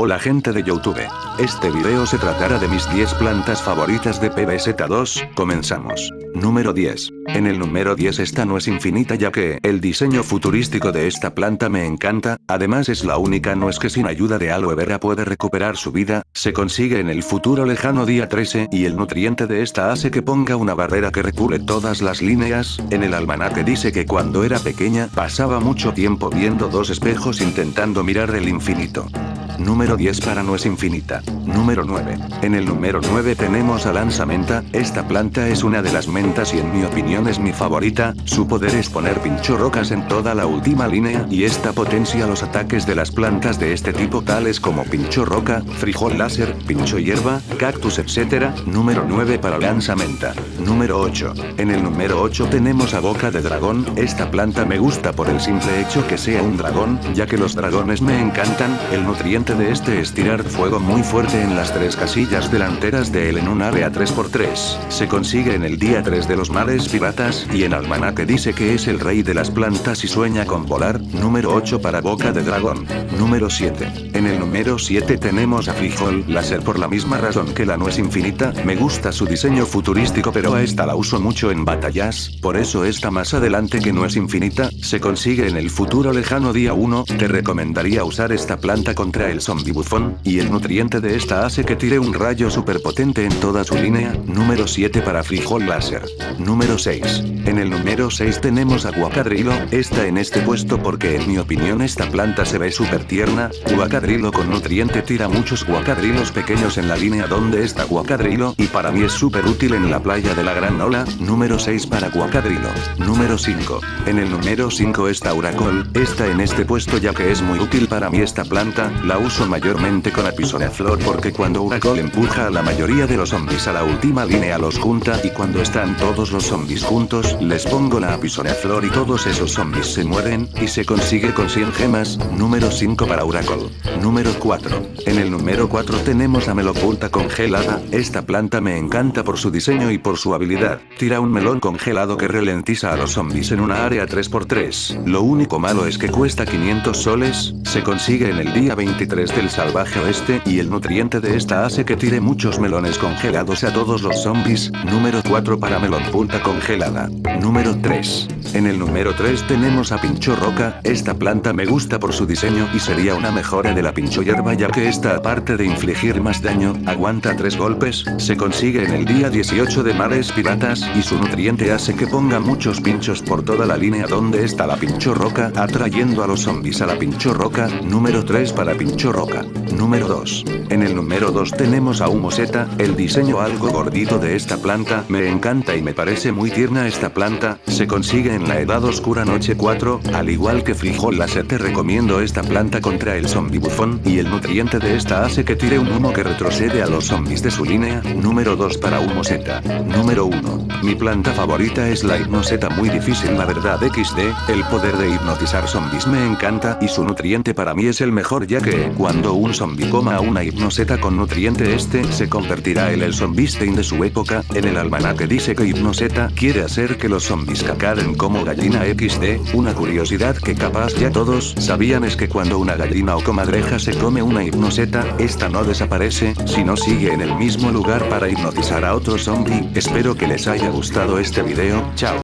Hola gente de Youtube. Este video se tratará de mis 10 plantas favoritas de PBZ2, comenzamos. Número 10. En el número 10 esta no es infinita ya que el diseño futurístico de esta planta me encanta, además es la única no es que sin ayuda de aloe vera puede recuperar su vida, se consigue en el futuro lejano día 13 y el nutriente de esta hace que ponga una barrera que recule todas las líneas, en el almanaque dice que cuando era pequeña pasaba mucho tiempo viendo dos espejos intentando mirar el infinito. Número 10 para no es infinita. Número 9. En el número 9 tenemos a lanzamenta, esta planta es una de las mentas y en mi opinión es mi favorita, su poder es poner pincho rocas en toda la última línea y esta potencia los ataques de las plantas de este tipo tales como pincho roca, frijol láser, pincho hierba, cactus etc. Número 9 para lanzamenta. Número 8. En el número 8 tenemos a boca de dragón, esta planta me gusta por el simple hecho que sea un dragón, ya que los dragones me encantan, el nutriente de este es tirar fuego muy fuerte en las tres casillas delanteras de él en un área 3x3. Se consigue en el día 3 de los mares piratas y en almanaque dice que es el rey de las plantas y sueña con volar. Número 8 para boca de dragón. Número 7. En el número 7 tenemos a frijol láser por la misma razón que la no es infinita, me gusta su diseño futurístico pero a esta la uso mucho en batallas, por eso está más adelante que no es infinita, se consigue en el futuro lejano día 1, te recomendaría usar esta planta contra el zombie bufón, y el nutriente de esta hace que tire un rayo super potente en toda su línea, número 7 para frijol láser. Número 6. En el número 6 tenemos a guacadrilo, está en este puesto porque en mi opinión esta planta se ve súper tierna, guacadrilo con nutriente tira muchos guacadrilos pequeños en la línea donde está guacadrilo y para mí es súper útil en la playa de la Gran Ola, número 6 para guacadrilo. Número 5. En el número 5 está Uracol, está en este puesto ya que es muy útil para mí esta planta, la mayormente con flor porque cuando Uracol empuja a la mayoría de los zombies a la última línea los junta y cuando están todos los zombies juntos les pongo la flor y todos esos zombies se mueren y se consigue con 100 gemas, número 5 para Uracol. Número 4. En el número 4 tenemos a Melopulta congelada, esta planta me encanta por su diseño y por su habilidad, tira un melón congelado que ralentiza a los zombies en una área 3x3, lo único malo es que cuesta 500 soles, se consigue en el día 23 del salvaje oeste y el nutriente de esta hace que tire muchos melones congelados a todos los zombies. Número 4 para melón punta congelada. Número 3. En el número 3 tenemos a pincho roca, esta planta me gusta por su diseño y sería una mejora de la pincho hierba ya que esta aparte de infligir más daño, aguanta 3 golpes, se consigue en el día 18 de mares piratas y su nutriente hace que ponga muchos pinchos por toda la línea donde está la pincho roca atrayendo a los zombies a la pincho roca, número 3 para pincho roca. Número 2. En el número 2 tenemos a Humoseta, el diseño algo gordito de esta planta, me encanta y me parece muy tierna esta planta, se consigue en la edad oscura noche 4, al igual que frijol láser te recomiendo esta planta contra el zombie bufón y el nutriente de esta hace que tire un humo que retrocede a los zombies de su línea, número 2 para Humoseta. Número 1. Mi planta favorita es la hipnoseta muy difícil la verdad XD, el poder de hipnotizar zombies me encanta y su nutriente para mí es el mejor ya que, cuando un zombie coma una hipnoseta con nutriente este se convertirá en el zombistein de su época, en el almanaque dice que hipnoseta quiere hacer que los zombies cacaren como gallina XD, una curiosidad que capaz ya todos sabían es que cuando una gallina o comadreja se come una hipnoseta, esta no desaparece, sino sigue en el mismo lugar para hipnotizar a otro zombie, espero que les haya gustado este video, chao.